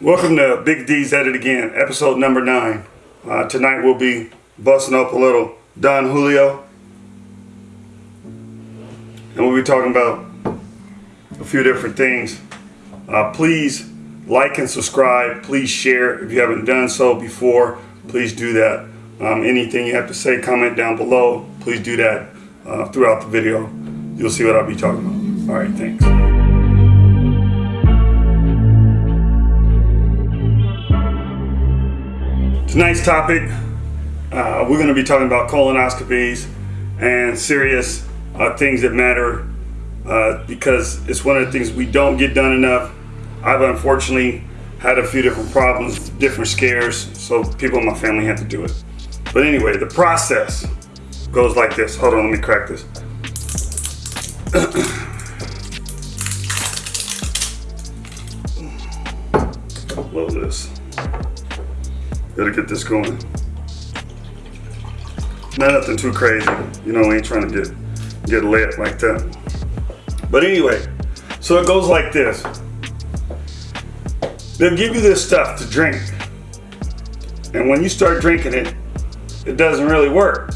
Welcome to Big D's at it again, episode number nine. Uh, tonight we'll be busting up a little Don Julio. And we'll be talking about a few different things. Uh, please like and subscribe. Please share if you haven't done so before. Please do that. Um, anything you have to say, comment down below. Please do that uh, throughout the video. You'll see what I'll be talking about. All right, thanks. Tonight's topic, uh, we're going to be talking about colonoscopies and serious uh, things that matter uh, because it's one of the things we don't get done enough. I've unfortunately had a few different problems, different scares, so people in my family had to do it. But anyway, the process goes like this. Hold on, let me crack this. Load this. Gotta get this going. Not nothing too crazy. You know, we ain't trying to get get lit like that. But anyway, so it goes like this. They'll give you this stuff to drink. And when you start drinking it, it doesn't really work.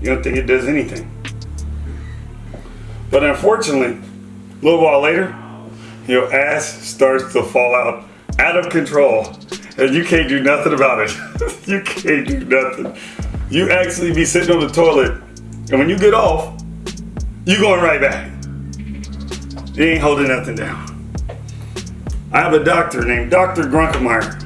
You don't think it does anything. But unfortunately, a little while later, your ass starts to fall out out of control and you can't do nothing about it. you can't do nothing. You actually be sitting on the toilet, and when you get off, you going right back. You ain't holding nothing down. I have a doctor named Dr. Grunkemeyer.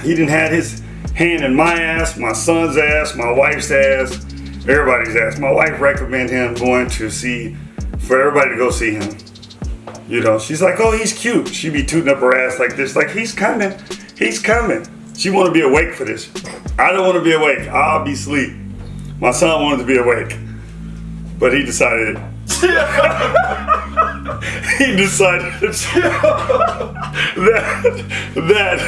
he didn't had his hand in my ass, my son's ass, my wife's ass, everybody's ass. My wife recommended him going to see, for everybody to go see him. You know, she's like, oh, he's cute. She be tooting up her ass like this, like he's coming. He's coming. She want to be awake for this. I don't want to be awake. I'll be asleep. My son wanted to be awake, but he decided. he decided that that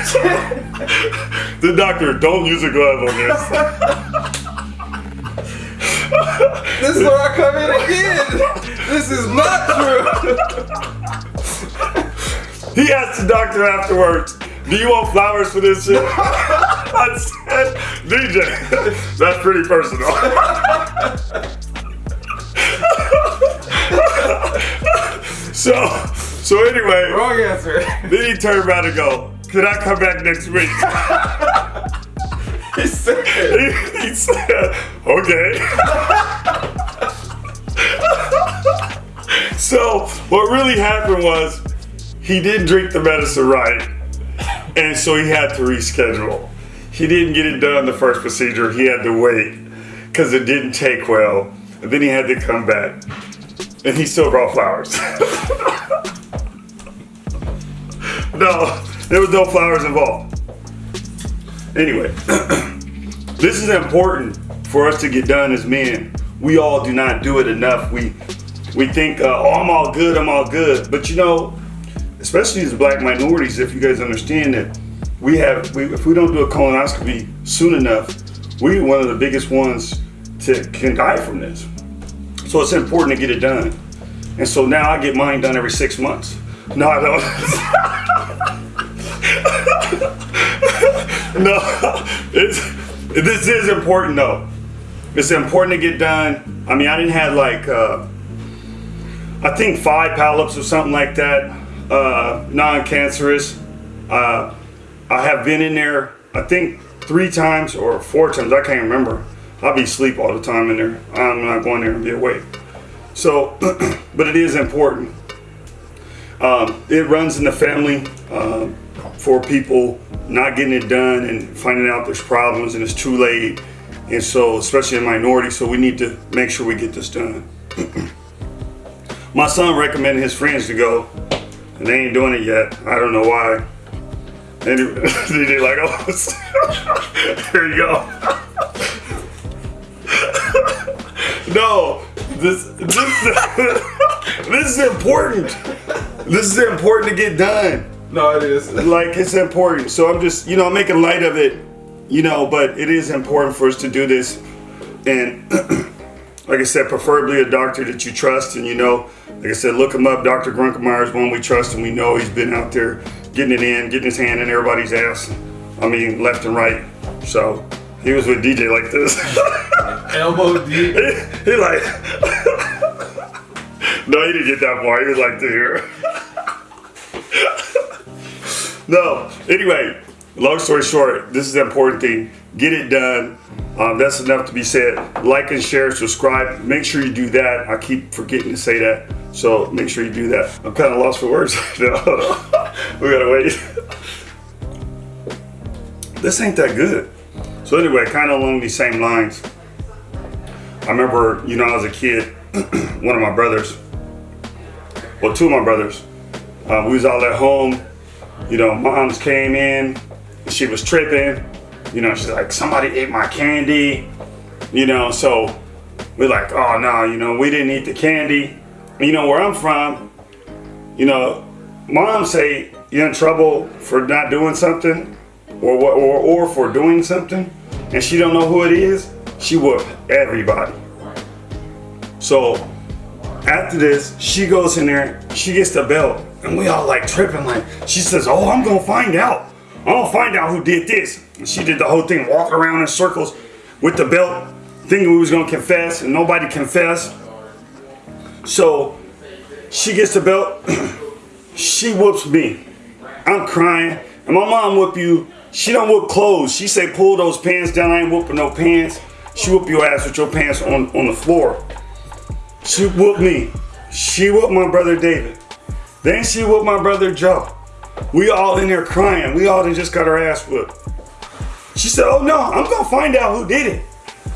the doctor don't use a glove on this. This is where I come in again. This is not true. he asked the doctor afterwards do you want flowers for this shit? I said, DJ, that's pretty personal. so, so anyway. Wrong answer. Then he turned around and go, can I come back next week? He said, he, he said, okay. so what really happened was he didn't drink the medicine right and so he had to reschedule. He didn't get it done the first procedure. He had to wait because it didn't take well. And then he had to come back. And he still brought flowers. no, there was no flowers involved. Anyway, this is important for us to get done as men. We all do not do it enough. We we think, uh, oh, I'm all good, I'm all good. But you know, especially as black minorities, if you guys understand that we have, we, if we don't do a colonoscopy soon enough, we're one of the biggest ones to can die from this. So it's important to get it done. And so now I get mine done every six months. No, I don't. no, it's, this is important though. It's important to get done. I mean, I didn't have like, uh, I think five polyps or something like that uh, non-cancerous. Uh, I have been in there, I think three times or four times, I can't remember. I'll be asleep all the time in there. I'm not going there and be awake. So, but it is important. Um, it runs in the family uh, for people not getting it done and finding out there's problems and it's too late. And so, especially in minority, so we need to make sure we get this done. My son recommended his friends to go and they ain't doing it yet. I don't know why. Anyway, they like, oh, here you go. no, this, this, this is important. This is important to get done. No, it is. Like, it's important. So I'm just, you know, I'm making light of it, you know, but it is important for us to do this. And like I said, preferably a doctor that you trust and you know, like I said, look him up. Dr. Grunkemeyer is one we trust and we know he's been out there getting it in, getting his hand in everybody's ass. I mean, left and right. So he was with DJ like this. Elbow deep. he, he like, no, he didn't get that far. He was like to here. No, anyway, long story short, this is the important thing. Get it done. Um, that's enough to be said. Like and share, subscribe. Make sure you do that. I keep forgetting to say that. So make sure you do that. I'm kind of lost for words. we gotta wait. this ain't that good. So anyway, kind of along these same lines. I remember, you know, as a kid, one of my brothers, well, two of my brothers, um, we was all at home. You know, moms came in. She was tripping. You know, she's like, somebody ate my candy. You know, so we're like, oh no, you know, we didn't eat the candy. You know, where I'm from, you know, moms say you're in trouble for not doing something or, or, or for doing something and she don't know who it is, she whoop everybody. So after this, she goes in there, she gets the belt, and we all like tripping like, she says, oh, I'm gonna find out. I'm gonna find out who did this. And she did the whole thing, walk around in circles with the belt, thinking we was gonna confess, and nobody confessed. So she gets the belt, she whoops me. I'm crying, and my mom whoop you. She don't whoop clothes. She say pull those pants down. I ain't whooping no pants. She whoop your ass with your pants on, on the floor. She whooped me. She whooped my brother David. Then she whooped my brother Joe. We all in there crying. We all just got our ass whooped. She said, oh no, I'm gonna find out who did it.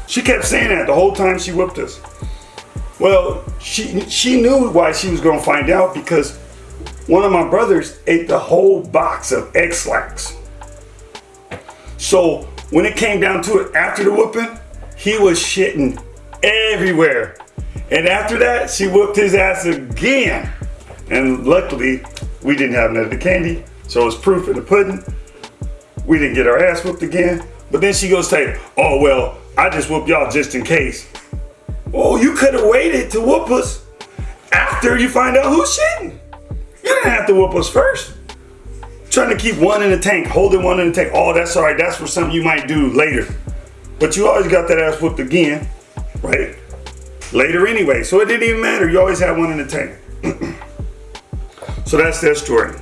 She kept saying that the whole time she whooped us. Well, she, she knew why she was gonna find out because one of my brothers ate the whole box of Ex-Lax. So when it came down to it after the whooping, he was shitting everywhere. And after that, she whooped his ass again. And luckily, we didn't have none of the candy, so it was proof in the pudding. We didn't get our ass whooped again. But then she goes say, oh, well, I just whooped y'all just in case. Oh, you could have waited to whoop us after you find out who's shitting. You didn't have to whoop us first. Trying to keep one in the tank, holding one in the tank. Oh, that's all right. That's for something you might do later. But you always got that ass whooped again, right? Later anyway. So it didn't even matter. You always had one in the tank. so that's their story.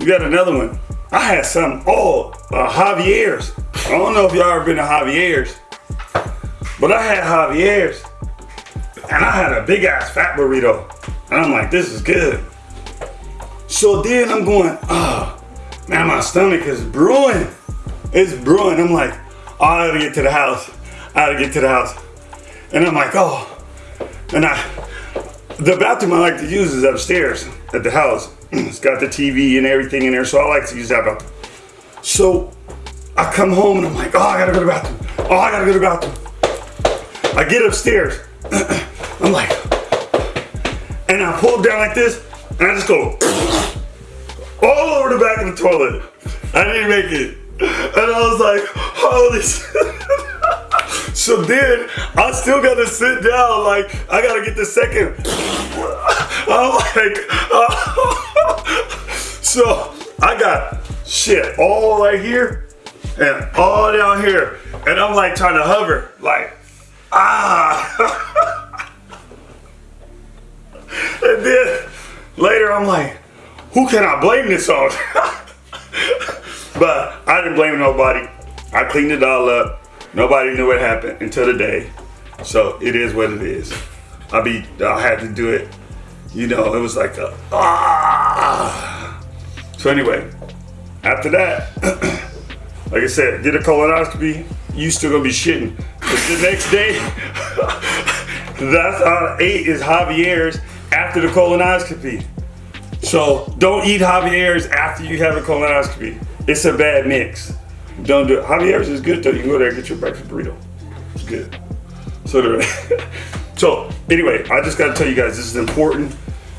You got another one. I had some, oh, uh, Javier's. I don't know if y'all ever been to Javier's, but I had Javier's and I had a big ass fat burrito. And I'm like, this is good. So then I'm going, oh, man, my stomach is brewing. It's brewing. I'm like, oh, I gotta get to the house. I gotta get to the house. And I'm like, oh. And I, the bathroom I like to use is upstairs at the house. It's got the TV and everything in there, so I like to use that bathroom. So I come home and I'm like, oh, I gotta go to the bathroom. Oh, I gotta go to the bathroom. I get upstairs. I'm like, and I pull down like this, and I just go all over the back of the toilet. I didn't make it. And I was like, holy shit. So then I still gotta sit down, like I gotta get the second. I'm like, so I got shit all right here and all down here. And I'm like trying to hover, like, ah. and then later I'm like, who can I blame this on? but I didn't blame nobody. I cleaned it all up. Nobody knew what happened until the day. So it is what it is. I be I had to do it. You know, it was like a ah. So anyway, after that, like I said, did a colonoscopy. You still gonna be shitting. But the next day, that's how ate is Javier's after the colonoscopy. So don't eat Javier's after you have a colonoscopy. It's a bad mix. Don't do it. Javier's is good though. You can go there and get your breakfast burrito. It's good. So, so anyway, I just got to tell you guys this is important.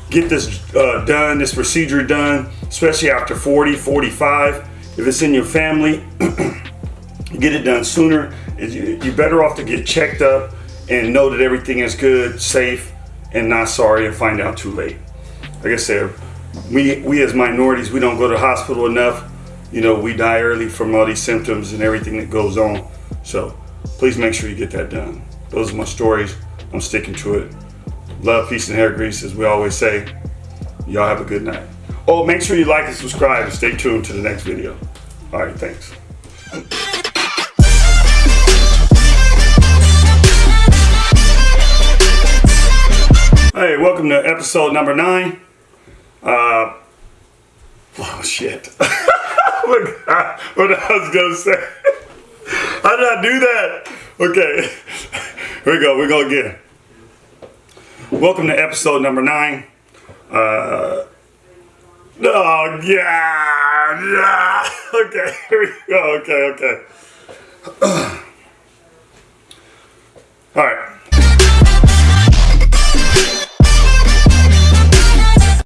Get this uh, done, this procedure done, especially after 40, 45. If it's in your family, get it done sooner. You're better off to get checked up and know that everything is good, safe, and not sorry and find out too late. Like I said, we we as minorities we don't go to the hospital enough. You know, we die early from all these symptoms and everything that goes on. So please make sure you get that done. Those are my stories. I'm sticking to it. Love, peace, and hair grease, as we always say. Y'all have a good night. Oh, make sure you like and subscribe and stay tuned to the next video. All right, thanks. Hey, welcome to episode number nine. Uh, oh shit. what what I was gonna say. How did I do that? Okay, Here we go. We go again. Welcome to episode number nine. Uh, oh, yeah, yeah. Okay, here we go. Okay, okay. All right.